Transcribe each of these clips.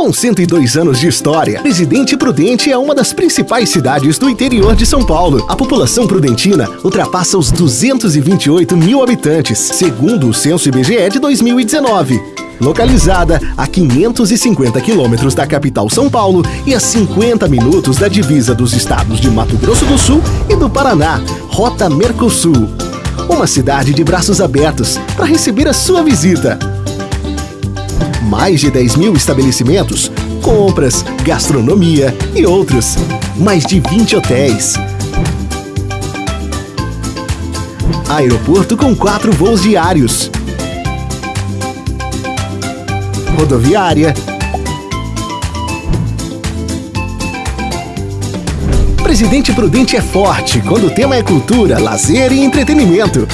Com 102 anos de história, Presidente Prudente é uma das principais cidades do interior de São Paulo. A população prudentina ultrapassa os 228 mil habitantes, segundo o censo IBGE de 2019. Localizada a 550 quilômetros da capital São Paulo e a 50 minutos da divisa dos estados de Mato Grosso do Sul e do Paraná, Rota Mercosul. Uma cidade de braços abertos para receber a sua visita mais de 10 mil estabelecimentos, compras, gastronomia e outros. Mais de 20 hotéis. Aeroporto com quatro voos diários. Rodoviária. Presidente Prudente é forte quando o tema é cultura, lazer e entretenimento.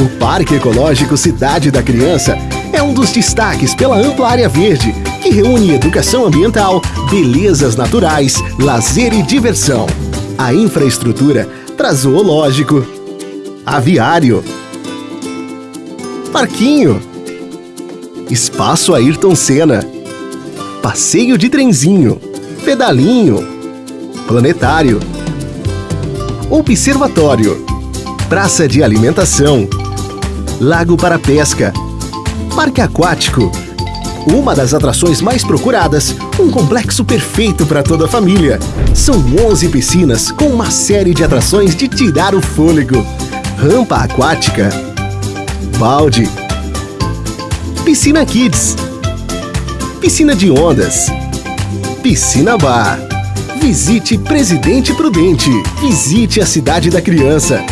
O Parque Ecológico Cidade da Criança é um dos destaques pela ampla área verde, que reúne educação ambiental, belezas naturais, lazer e diversão. A infraestrutura traz zoológico, aviário, parquinho, espaço Ayrton Senna, passeio de trenzinho, pedalinho, planetário, observatório, praça de alimentação, lago para pesca, Parque Aquático. Uma das atrações mais procuradas, um complexo perfeito para toda a família. São 11 piscinas com uma série de atrações de tirar o fôlego. Rampa aquática, balde, piscina kids, piscina de ondas, piscina bar. Visite Presidente Prudente. Visite a cidade da criança.